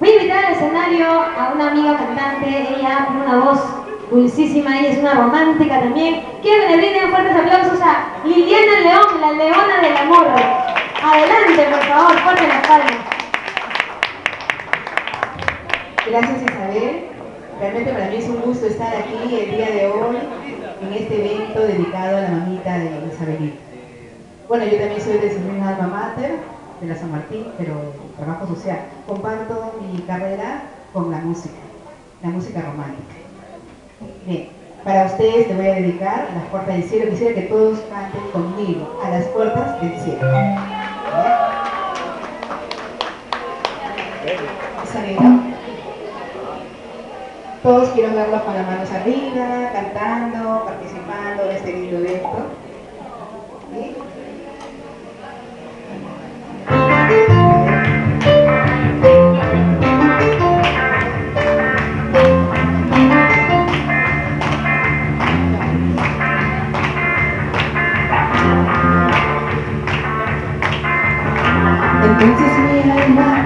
Voy a invitar al escenario a una amiga cantante, ella tiene una voz dulcísima, ella es una romántica también. Quiero que le brinden fuertes aplausos a Liliana León, la leona del amor. Adelante, por favor, fuerte las palmas. Gracias Isabel. Realmente para mí es un gusto estar aquí el día de hoy en este evento dedicado a la mamita de Isabelita. Bueno, yo también soy de su misma alma mater, de la San Martín, pero trabajo social. Comparto carrera con la música, la música romántica. Bien, para ustedes te voy a dedicar Las Puertas del Cielo. Quisiera que todos canten conmigo, a las puertas del cielo. Todos quiero verlos con las manos arriba, cantando, participando en este lindo evento. Princess Mia and my.